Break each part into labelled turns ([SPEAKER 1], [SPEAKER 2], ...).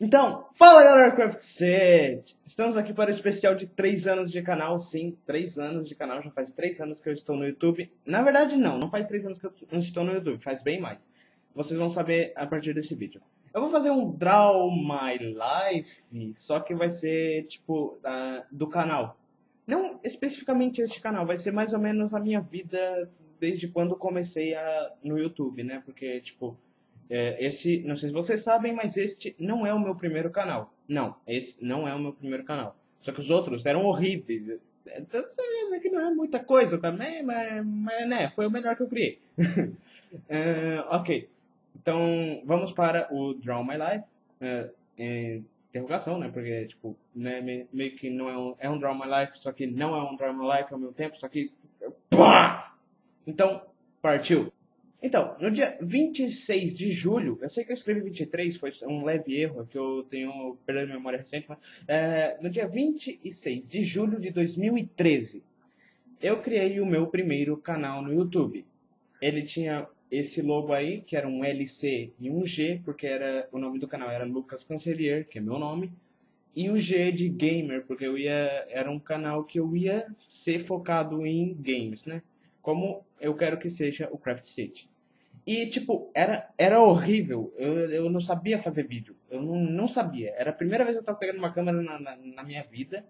[SPEAKER 1] Então, fala galera Craft Set! Estamos aqui para o especial de 3 anos de canal, sim, 3 anos de canal, já faz 3 anos que eu estou no YouTube. Na verdade não, não faz 3 anos que eu estou no YouTube, faz bem mais. Vocês vão saber a partir desse vídeo. Eu vou fazer um Draw My Life, só que vai ser tipo uh, do canal. Não especificamente este canal, vai ser mais ou menos a minha vida desde quando comecei a, no YouTube, né? Porque, tipo, é, esse, não sei se vocês sabem, mas este não é o meu primeiro canal. Não, esse não é o meu primeiro canal. Só que os outros eram horríveis. Então, você que não é muita coisa também, mas, mas né, foi o melhor que eu criei. uh, ok, então vamos para o Draw My Life. Uh, interrogação, né? Porque, tipo, né, meio que não é um, é um Draw My Life, só que não é um Draw My Life ao mesmo tempo, só que... Pá! Então, partiu! Então, no dia 26 de julho, eu sei que eu escrevi 23, foi um leve erro, é que eu tenho perda de memória recente, mas é, no dia 26 de julho de 2013, eu criei o meu primeiro canal no YouTube. Ele tinha esse logo aí, que era um LC e um G, porque era o nome do canal era Lucas Cancelier, que é meu nome, e o G de gamer, porque eu ia era um canal que eu ia ser focado em games, né? Como eu quero que seja o Craft City. E, tipo, era, era horrível. Eu, eu não sabia fazer vídeo. Eu não, não sabia. Era a primeira vez que eu tava pegando uma câmera na, na, na minha vida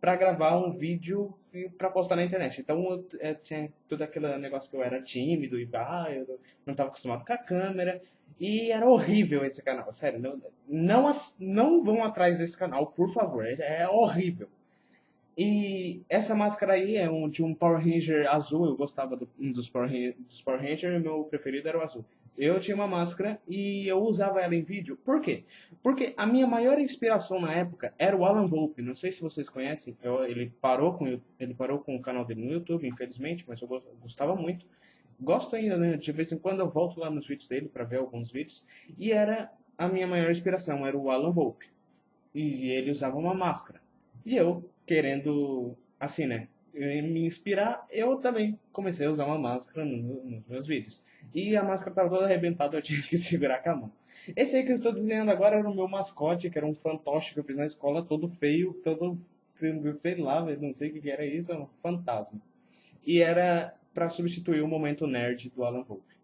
[SPEAKER 1] para gravar um vídeo para postar na internet. Então eu, eu, tinha todo aquele negócio que eu era tímido e ah, eu não estava acostumado com a câmera. E era horrível esse canal, sério. Não, não, não vão atrás desse canal, por favor. É, é horrível. E essa máscara aí é um, de um Power Ranger azul. Eu gostava do, dos, Power Ranger, dos Power Ranger meu preferido era o azul. Eu tinha uma máscara e eu usava ela em vídeo. Por quê? Porque a minha maior inspiração na época era o Alan Volpe. Não sei se vocês conhecem. Eu, ele, parou com, ele parou com o canal dele no YouTube, infelizmente, mas eu gostava muito. Gosto ainda, né? De vez em quando eu volto lá nos vídeos dele para ver alguns vídeos. E era a minha maior inspiração, era o Alan Volpe. E ele usava uma máscara. E eu querendo, assim, né, me inspirar, eu também comecei a usar uma máscara no, nos meus vídeos. E a máscara estava toda arrebentada, eu tinha que segurar com a mão. Esse aí que eu estou desenhando agora era o meu mascote, que era um fantoche que eu fiz na escola, todo feio, todo, sei lá, não sei o que era isso, era um fantasma. E era para substituir o momento nerd do Alan Pope.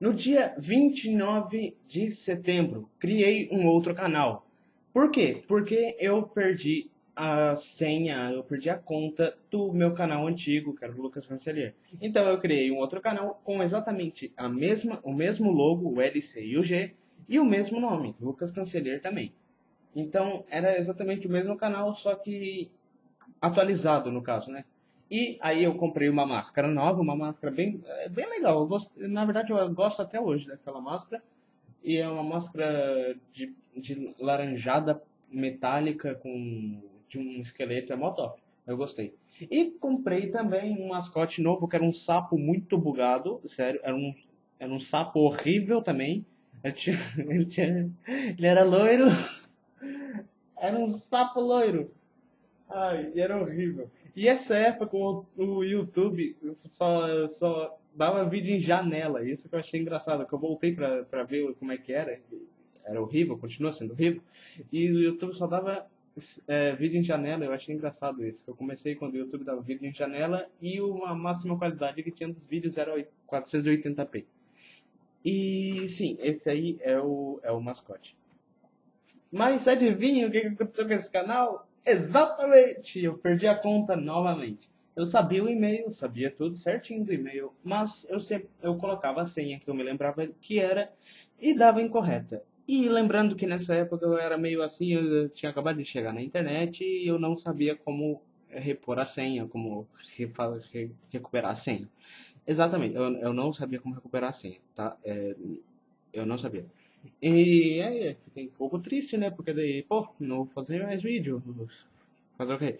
[SPEAKER 1] No dia 29 de setembro, criei um outro canal. Por quê? Porque eu perdi a senha, eu perdi a conta do meu canal antigo, que era o Lucas Cancelier. Então eu criei um outro canal com exatamente a mesma, o mesmo logo, o LC e o G, e o mesmo nome, Lucas Cancelier também. Então era exatamente o mesmo canal, só que atualizado no caso, né? E aí eu comprei uma máscara nova, uma máscara bem, é bem legal. Na verdade eu gosto até hoje daquela máscara. E é uma máscara de, de laranjada metálica com de um esqueleto, é mó top. Eu gostei. E comprei também um mascote novo, que era um sapo muito bugado, sério, era um, era um sapo horrível também. Tinha, ele, tinha, ele era loiro, era um sapo loiro. Ai, era horrível. E essa época o, o YouTube só, só dava vídeo em janela, isso que eu achei engraçado, que eu voltei pra, pra ver como é que era, era horrível, continua sendo horrível, e o YouTube só dava é, vídeo em janela, eu achei engraçado isso. Eu comecei quando o YouTube dava vídeo em janela e uma máxima qualidade que tinha dos vídeos era 480p. E sim, esse aí é o, é o mascote. Mas adivinha o que aconteceu com esse canal? Exatamente! Eu perdi a conta novamente. Eu sabia o e-mail, sabia tudo certinho do e-mail, mas eu sempre eu colocava a senha que eu me lembrava que era e dava incorreta. E lembrando que nessa época eu era meio assim, eu tinha acabado de chegar na internet e eu não sabia como repor a senha, como recuperar a senha. Exatamente, eu, eu não sabia como recuperar a senha, tá? É, eu não sabia. E aí, fiquei um pouco triste, né? Porque daí, pô, não vou fazer mais vídeo. Fazer o quê?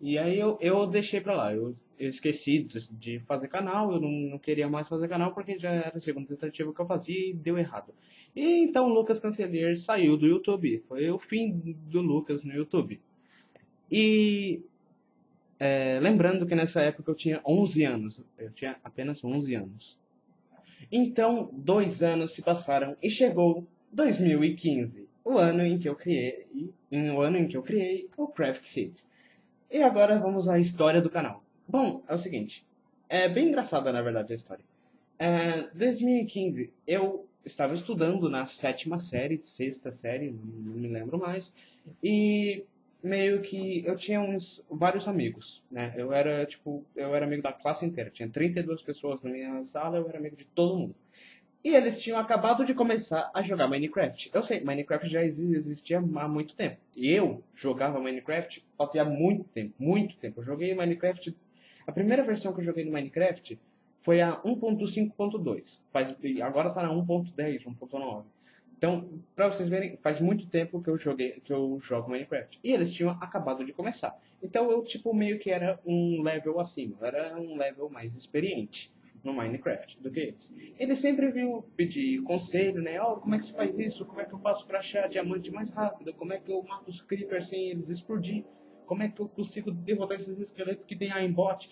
[SPEAKER 1] E aí eu, eu deixei pra lá. Eu, eu esqueci de, fazer canal, eu não, não, queria mais fazer canal porque já era a segunda tentativa que eu fazia e deu errado. E então o Lucas Cancelier saiu do YouTube. Foi o fim do Lucas no YouTube. E é, lembrando que nessa época eu tinha 11 anos. Eu tinha apenas 11 anos. Então, dois anos se passaram e chegou 2015. o ano em que eu criei, o ano em que eu criei o Craft City. E agora vamos à história do canal. Bom, é o seguinte, é bem engraçada na verdade a história. É, 2015 eu estava estudando na sétima série, sexta série, não me lembro mais, e meio que eu tinha uns vários amigos, né? Eu era tipo, eu era amigo da classe inteira, tinha 32 pessoas na minha sala, eu era amigo de todo mundo. E eles tinham acabado de começar a jogar Minecraft. Eu sei, Minecraft já existia há muito tempo. E eu jogava Minecraft fazia muito tempo, muito tempo. Eu joguei Minecraft. A primeira versão que eu joguei no Minecraft foi a 1.5.2. Faz agora está na 1.10, 1.9. Então, para vocês verem, faz muito tempo que eu joguei, que eu jogo Minecraft. E eles tinham acabado de começar. Então eu tipo meio que era um level acima, era um level mais experiente no Minecraft do que eles. Eles sempre vinham pedir conselho, né? Oh, como é que se faz isso? Como é que eu faço para achar diamante mais rápido? Como é que eu mato os creepers sem eles explodir? Como é que eu consigo derrotar esses esqueletos que tem aimbot?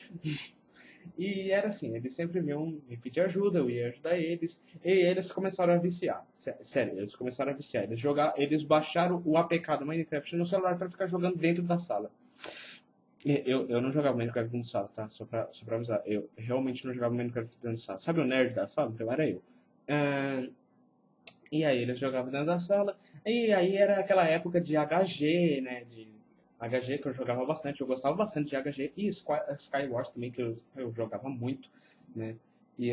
[SPEAKER 1] E era assim, eles sempre vinham me pedir ajuda, eu ia ajudar eles, e eles começaram a viciar. Sério, eles começaram a viciar. Eles, eles baixaram o APK do Minecraft no celular para ficar jogando dentro da sala. Eu, eu não jogava Minecraft dentro da sala, tá? Só pra, só pra avisar. Eu realmente não jogava Minecraft dentro da sala. Sabe o nerd da sala? Então era eu. Uh, e aí eles jogavam dentro da sala. E aí era aquela época de HG, né? De HG, que eu jogava bastante, eu gostava bastante de HG, e Skywars também, que eu, eu jogava muito, né? E,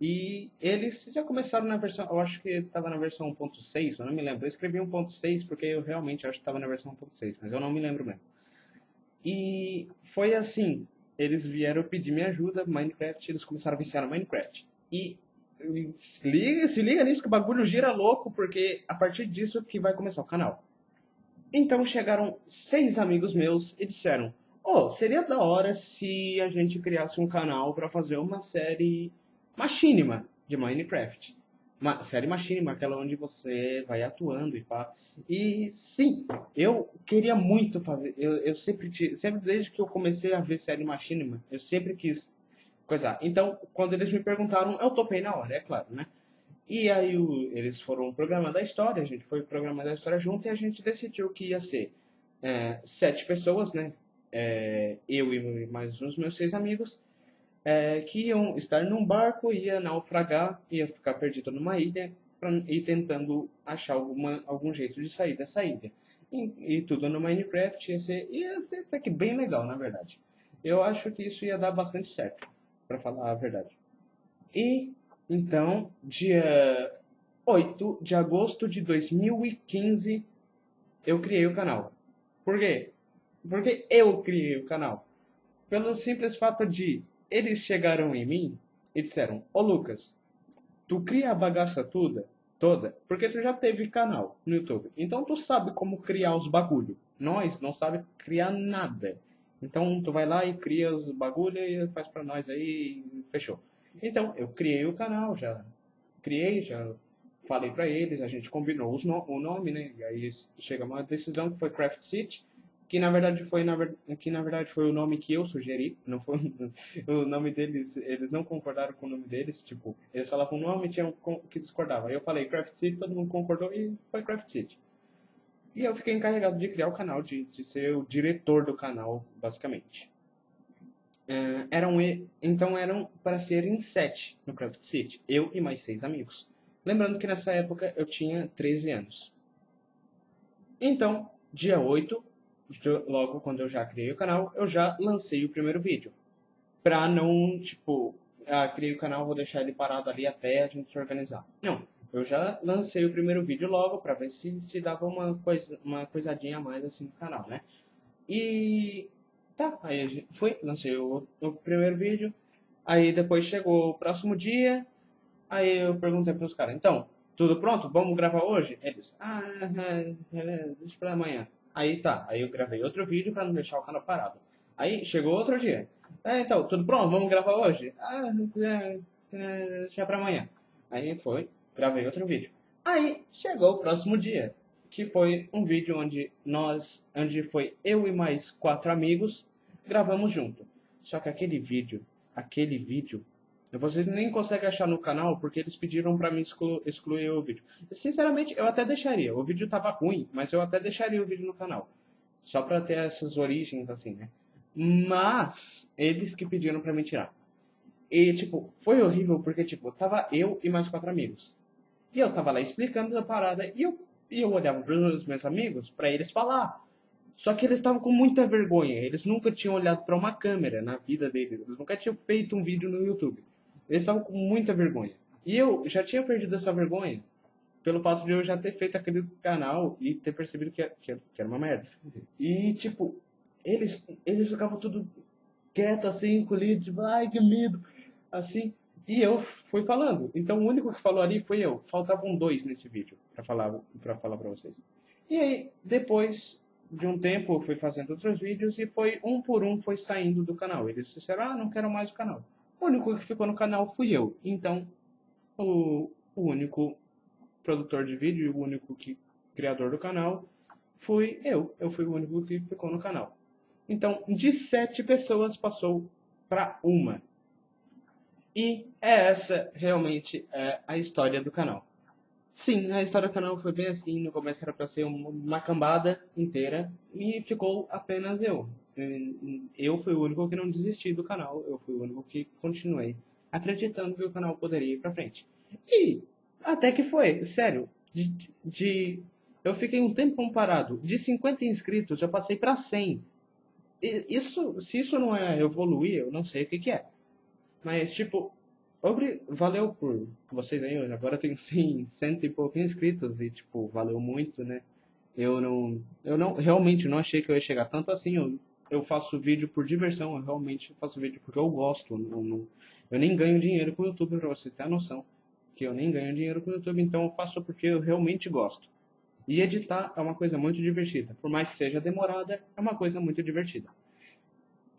[SPEAKER 1] e eles já começaram na versão, eu acho que estava na versão 1.6, eu não me lembro. Eu escrevi 1.6 porque eu realmente acho que estava na versão 1.6, mas eu não me lembro mesmo. E foi assim, eles vieram pedir minha ajuda, Minecraft, eles começaram a viciar no Minecraft. E se liga, se liga nisso que o bagulho gira louco, porque a partir disso que vai começar o canal. Então chegaram seis amigos meus e disseram: Oh, seria da hora se a gente criasse um canal para fazer uma série machinima de Minecraft. Uma série machinima, aquela onde você vai atuando e pá. E sim, eu queria muito fazer. Eu, eu sempre, sempre, desde que eu comecei a ver série machinima, eu sempre quis coisar. Então, quando eles me perguntaram, eu topei na hora, é claro, né? E aí o, eles foram programando a história, a gente foi programando a história junto e a gente decidiu que ia ser é, sete pessoas, né? É, eu e mais uns meus seis amigos, é, que iam estar num barco, ia naufragar, ia ficar perdido numa ilha pra, e tentando achar alguma, algum jeito de sair dessa ilha. E, e tudo no Minecraft ia ser, ia ser até que bem legal, na verdade. Eu acho que isso ia dar bastante certo, para falar a verdade. E então, dia 8 de agosto de 2015, eu criei o canal. Por quê? Porque eu criei o canal. Pelo simples fato de eles chegaram em mim e disseram: Ô Lucas, tu cria a bagaça toda, toda, porque tu já teve canal no YouTube. Então tu sabe como criar os bagulho. Nós não sabe criar nada. Então tu vai lá e cria os bagulho e faz pra nós aí fechou. Então, eu criei o canal, já criei, já falei para eles, a gente combinou no, o nome, né? E aí chega uma decisão que foi Craft City, que na verdade foi na, que na verdade foi o nome que eu sugeri, não foi o nome deles, eles não concordaram com o nome deles, tipo, eles falavam o nome tinham que discordava. Aí eu falei Craft City, todo mundo concordou e foi Craft City. E eu fiquei encarregado de criar o canal, de, de ser o diretor do canal, basicamente. Uh, eram, então eram para ser em sete no Craft City, eu e mais seis amigos. Lembrando que nessa época eu tinha 13 anos. Então, dia 8, logo quando eu já criei o canal, eu já lancei o primeiro vídeo. Pra não, tipo, ah, criei o canal, vou deixar ele parado ali até a gente se organizar. Não, eu já lancei o primeiro vídeo logo pra ver se, se dava uma, coisa, uma coisadinha a mais assim no canal, né? E Tá, aí a gente foi, lancei o, o primeiro vídeo. Aí depois chegou o próximo dia. Aí eu perguntei para os caras, então, tudo pronto? Vamos gravar hoje? Eles, ah, é, é, deixa para amanhã. Aí tá, aí eu gravei outro vídeo para não deixar o canal parado. Aí chegou outro dia. É, então, tudo pronto? Vamos gravar hoje? Ah, deixa para amanhã. Aí foi, gravei outro vídeo. Aí chegou o próximo dia que foi um vídeo onde nós, onde foi eu e mais quatro amigos, gravamos junto. Só que aquele vídeo, aquele vídeo Vocês nem conseguem achar no canal porque eles pediram pra mim exclu excluir o vídeo. Sinceramente, eu até deixaria. O vídeo tava ruim, mas eu até deixaria o vídeo no canal. Só pra ter essas origens assim, né? Mas eles que pediram pra me tirar. E, tipo, foi horrível porque, tipo, tava eu e mais quatro amigos. E eu tava lá explicando a parada e eu, e eu olhava pros meus amigos pra eles falar. Só que eles estavam com muita vergonha. Eles nunca tinham olhado para uma câmera na vida deles. Eles nunca tinham feito um vídeo no YouTube. Eles estavam com muita vergonha. E eu já tinha perdido essa vergonha pelo fato de eu já ter feito aquele canal e ter percebido que era uma merda. E, tipo, eles, eles ficavam tudo quieto, assim, encolhido, tipo, ai, que medo, assim. E eu fui falando. Então, o único que falou ali foi eu. Faltavam dois nesse vídeo para falar para falar para vocês. E aí, depois de um tempo, eu fui fazendo outros vídeos e foi um por um foi saindo do canal. Eles disseram, ah, não quero mais o canal. O único que ficou no canal fui eu. Então, o, o único produtor de vídeo e o único que, criador do canal fui eu. Eu fui o único que ficou no canal. Então, de sete pessoas passou para uma. E é essa realmente é a história do canal. Sim, a história do canal foi bem assim. No começo era para ser uma cambada inteira e ficou apenas eu. Eu fui o único que não desisti do canal. Eu fui o único que continuei acreditando que o canal poderia ir para frente. E até que foi, sério. De, de eu fiquei um tempo parado. De 50 inscritos eu passei para 100. E isso, se isso não é evoluir, eu não sei o que, que é. Mas tipo, Obri... Valeu por vocês aí, agora tenho 100, cento e poucos inscritos e, tipo, valeu muito, né? Eu não, eu não, realmente não achei que eu ia chegar tanto assim, eu, eu faço vídeo por diversão, eu realmente faço vídeo porque eu gosto, eu, não, eu nem ganho dinheiro com o YouTube, pra vocês terem a noção, que eu nem ganho dinheiro com o YouTube, então eu faço porque eu realmente gosto. E editar é uma coisa muito divertida, por mais que seja demorada, é uma coisa muito divertida.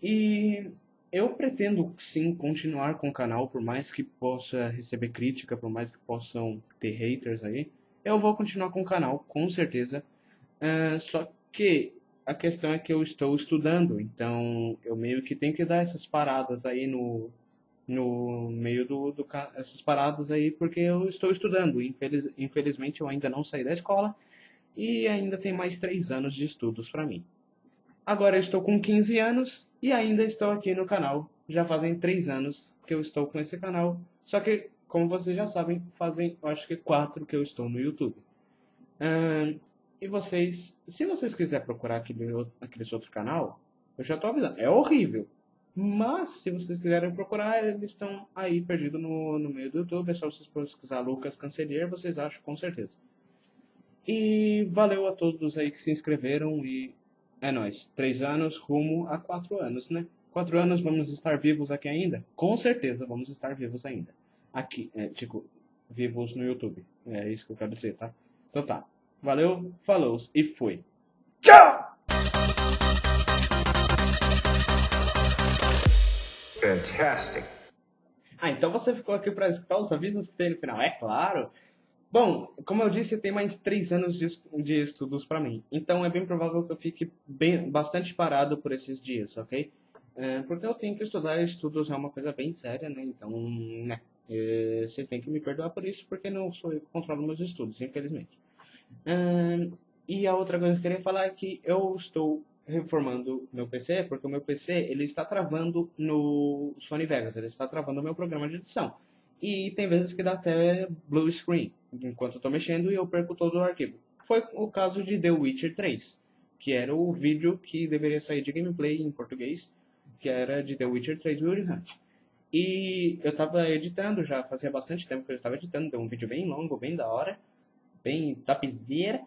[SPEAKER 1] E eu pretendo sim continuar com o canal, por mais que possa receber crítica, por mais que possam ter haters aí. Eu vou continuar com o canal, com certeza. Uh, só que a questão é que eu estou estudando, então eu meio que tenho que dar essas paradas aí no, no meio do, do essas paradas aí porque eu estou estudando. Infeliz, infelizmente eu ainda não saí da escola e ainda tem mais três anos de estudos para mim. Agora eu estou com 15 anos e ainda estou aqui no canal. Já fazem 3 anos que eu estou com esse canal. Só que, como vocês já sabem, fazem acho que 4 que eu estou no YouTube. e vocês, se vocês quiserem procurar aquele, aquele outro canal, eu já estou avisando, é horrível. Mas, se vocês quiserem procurar, eles estão aí perdidos no, no meio do YouTube. É só vocês pesquisar Lucas Cancelier, vocês acham com certeza. E valeu a todos aí que se inscreveram e é nós. Três anos rumo a quatro anos, né? Quatro anos vamos estar vivos aqui ainda? Com certeza vamos estar vivos ainda. Aqui, é, tipo, vivos no YouTube. É isso que eu quero dizer, tá? Então tá. Valeu, falou e fui. Tchau! Fantastic. Ah, então você ficou aqui para escutar os avisos que tem no final. É claro. Bom, como eu disse, tem mais três anos de, de estudos para mim. Então é bem provável que eu fique bem, bastante parado por esses dias, ok? É, porque eu tenho que estudar, estudos é uma coisa bem séria, né? Então, né? É, vocês têm que me perdoar por isso, porque não sou eu que controlo meus estudos, infelizmente. É, e a outra coisa que eu queria falar é que eu estou reformando meu PC, porque o meu PC ele está travando no Sony Vegas, ele está travando o meu programa de edição. E tem vezes que dá até blue screen enquanto eu estou mexendo e eu perco todo o arquivo. Foi o caso de The Witcher 3, que era o vídeo que deveria sair de gameplay em português, que era de The Witcher 3 Wild Hunt. E eu estava editando, já fazia bastante tempo que eu estava editando, deu um vídeo bem longo, bem da hora, bem tapizeira,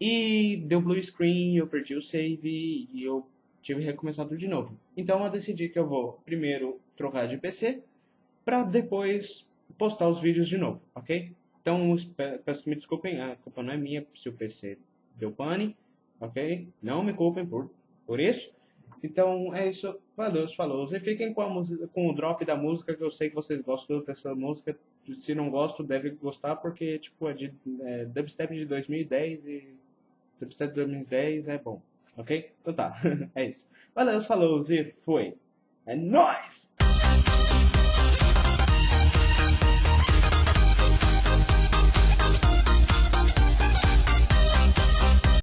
[SPEAKER 1] e deu blue screen, eu perdi o save e eu tive recomeçado de novo. Então eu decidi que eu vou primeiro trocar de PC, para depois postar os vídeos de novo, ok? Então, peço que me desculpem, a culpa não é minha se o PC deu pane, ok? Não me culpem por, por isso. Então, é isso. Valeu, falou. E fiquem com, a música, com o drop da música, que eu sei que vocês gostam dessa música. Se não gostam, deve gostar, porque, tipo, é de é, dubstep de 2010 e dubstep de 2010 é bom, ok? Então tá, é isso. Valeu, falou e foi. É nóis!